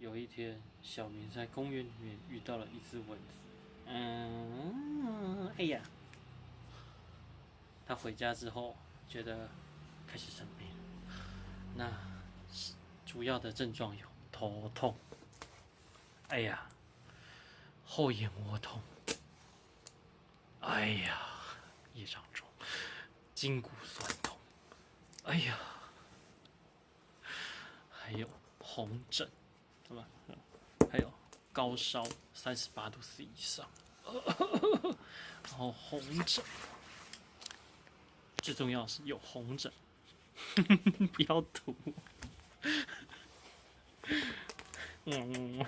有一天，小明在公园里面遇到了一只蚊子。嗯，哎呀，他回家之后觉得开始生病，那主要的症状有头痛，哎呀，后眼窝痛，哎呀，夜长中。筋骨酸痛，哎呀，还有红疹，什么？还有高烧三十八度 C 以上，然后红疹，最重要是有红疹，不要吐。嗯，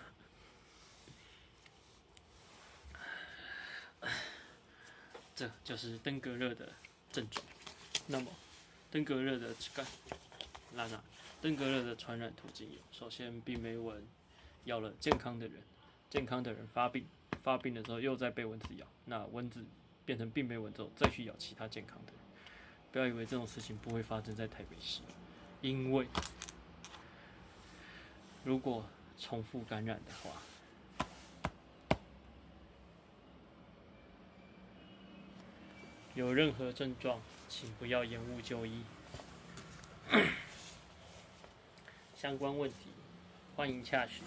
这就是登革热的症状。那么，登革热的感，那那登革热的传染途径有：首先，病媒蚊咬了健康的人，健康的人发病，发病的时候又再被蚊子咬，那蚊子变成病媒蚊之后，再去咬其他健康的人。不要以为这种事情不会发生在台北市，因为如果重复感染的话，有任何症状，请不要延误就医。相关问题，欢迎洽询。